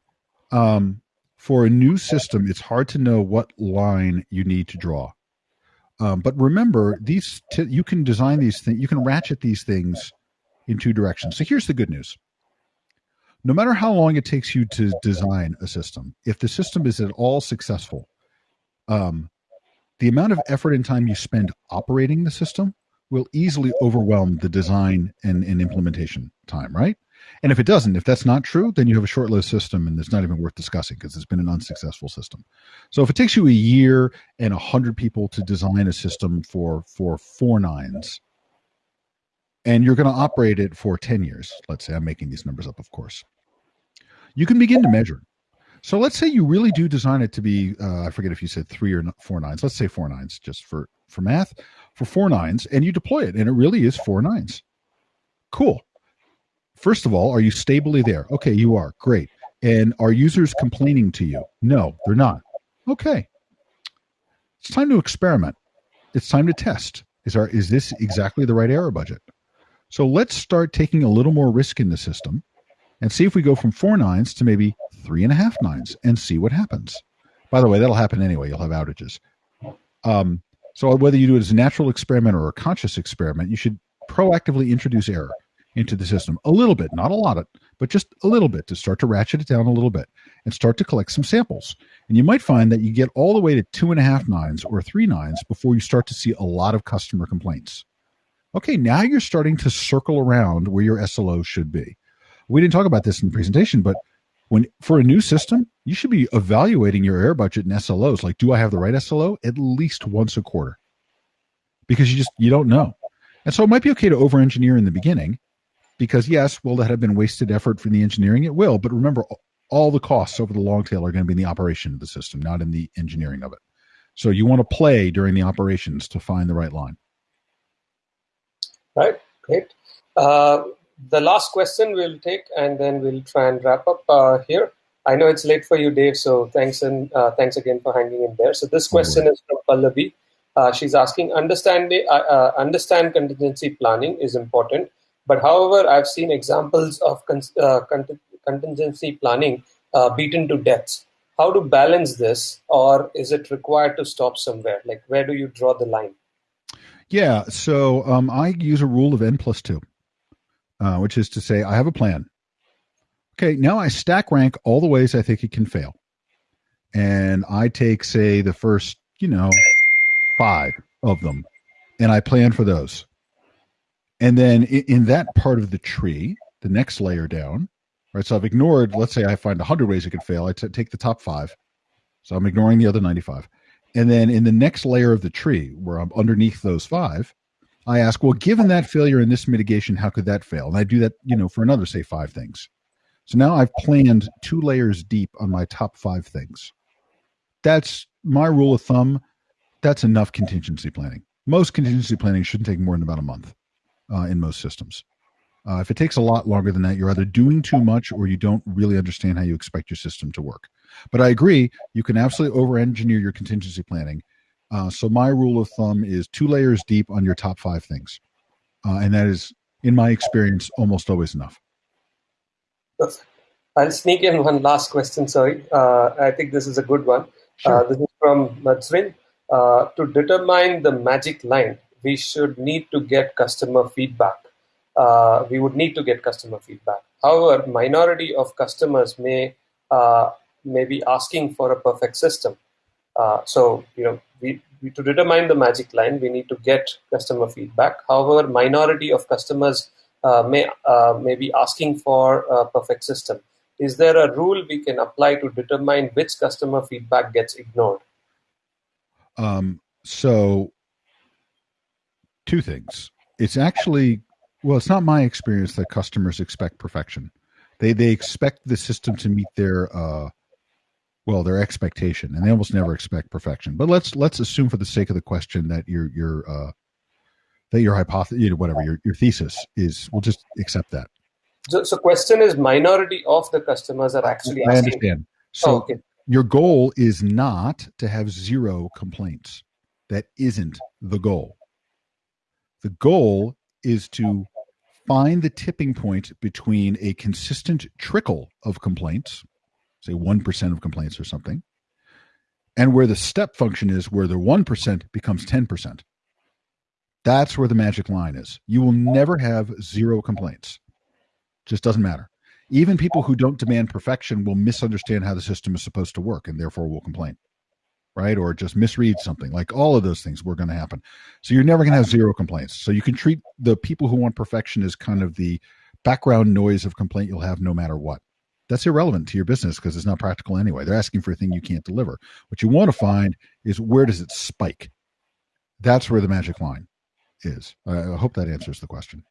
Um, for a new system, it's hard to know what line you need to draw. Um, but remember, these t- you can design these things, you can ratchet these things in two directions. So here's the good news. No matter how long it takes you to design a system, if the system is at all successful, um, the amount of effort and time you spend operating the system will easily overwhelm the design and, and implementation time, right? And if it doesn't, if that's not true, then you have a short lived system and it's not even worth discussing because it's been an unsuccessful system. So if it takes you a year and a hundred people to design a system for for four nines, and you're going to operate it for 10 years, let's say I'm making these numbers up, of course, you can begin to measure. So let's say you really do design it to be, uh, I forget if you said three or four nines. Let's say four nines just for, for math, for four nines, and you deploy it, and it really is four nines. Cool. First of all, are you stably there? Okay, you are. Great. And are users complaining to you? No, they're not. Okay. It's time to experiment. It's time to test. Is our is this exactly the right error budget? So let's start taking a little more risk in the system and see if we go from four nines to maybe three and a half nines and see what happens. By the way, that'll happen anyway. You'll have outages. Um, so whether you do it as a natural experiment or a conscious experiment, you should proactively introduce error into the system a little bit, not a lot of, but just a little bit to start to ratchet it down a little bit and start to collect some samples. And you might find that you get all the way to two and a half nines or three nines before you start to see a lot of customer complaints. Okay, now you're starting to circle around where your SLO should be. We didn't talk about this in the presentation, but when for a new system, you should be evaluating your error budget and SLOs. Like, do I have the right SLO? At least once a quarter, because you just you don't know. And so it might be okay to over engineer in the beginning, because yes, will that have been wasted effort from the engineering? It will, but remember, all the costs over the long tail are going to be in the operation of the system, not in the engineering of it. So you want to play during the operations to find the right line. Right. Great. Uh, the last question we'll take, and then we'll try and wrap up uh, here. I know it's late for you, Dave. So thanks and uh, thanks again for hanging in there. So this question is from Pallavi. Uh, she's asking, understand uh, uh, understand contingency planning is important, but however, I've seen examples of uh, contingency planning beaten to death. How to balance this, or is it required to stop somewhere? Like, where do you draw the line? Yeah, so um, I use a rule of n plus two, uh, which is to say, I have a plan. Okay, now I stack rank all the ways I think it can fail, and I take, say, the first, you know, five of them, and I plan for those. And then in, that part of the tree, the next layer down, right? So I've ignored, let's say I find 100 ways it could fail. I t- take the top five. So I'm ignoring the other 95. And then in the next layer of the tree, where I'm underneath those five, I ask, well, given that failure in this mitigation, how could that fail? And I do that, you know, for another, say, five things. So now I've planned two layers deep on my top five things. That's my rule of thumb that's enough contingency planning. Most contingency planning shouldn't take more than about a month uh, in most systems. Uh, if it takes a lot longer than that, you're either doing too much or you don't really understand how you expect your system to work. But I agree, you can absolutely over engineer your contingency planning. Uh, so my rule of thumb is two layers deep on your top five things. Uh, and that is, in my experience, almost always enough. I'll sneak in one last question. Sorry. Uh, I think this is a good one. Sure. Uh, this is from Matsrin. Uh, to determine the magic line, we should need to get customer feedback. Uh, we would need to get customer feedback. However, minority of customers may uh, may be asking for a perfect system. Uh, so you know, we, we, to determine the magic line, we need to get customer feedback. However, minority of customers uh, may may be asking for a perfect system. Is there a rule we can apply to determine which customer feedback gets ignored? Um, so, two things. It's actually well, it's not my experience that customers expect perfection. They they expect the system to meet their uh, well their expectation, and they almost never expect perfection. But let's let's assume for the sake of the question that your your uh, that your hypothesis, you know, whatever your your thesis is, we'll just accept that. So, so question is minority of the customers are actually. I understand. So, oh, okay. Your goal is not to have zero complaints. That isn't the goal. The goal is to find the tipping point between a consistent trickle of complaints, say 1% of complaints or something, and where the step function is where the 1% becomes 10%. That's where the magic line is. You will never have zero complaints. Just doesn't matter. Even people who don't demand perfection will misunderstand how the system is supposed to work and therefore will complain, right? Or just misread something. Like all of those things were going to happen. So you're never going to have zero complaints. So you can treat the people who want perfection as kind of the background noise of complaint you'll have no matter what. That's irrelevant to your business because it's not practical anyway. They're asking for a thing you can't deliver. What you want to find is where does it spike? That's where the magic line is. I hope that answers the question.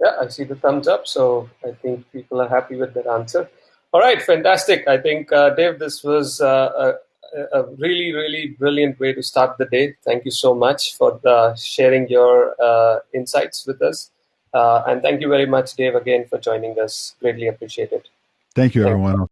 Yeah, I see the thumbs up. So I think people are happy with that answer. All right, fantastic. I think, uh, Dave, this was uh, a, a, really, really brilliant way to start the day. Thank you so much for the, sharing your uh, insights with us. Uh, and thank you very much, Dave, again for joining us. Greatly appreciate it. Thank you, thank everyone. You.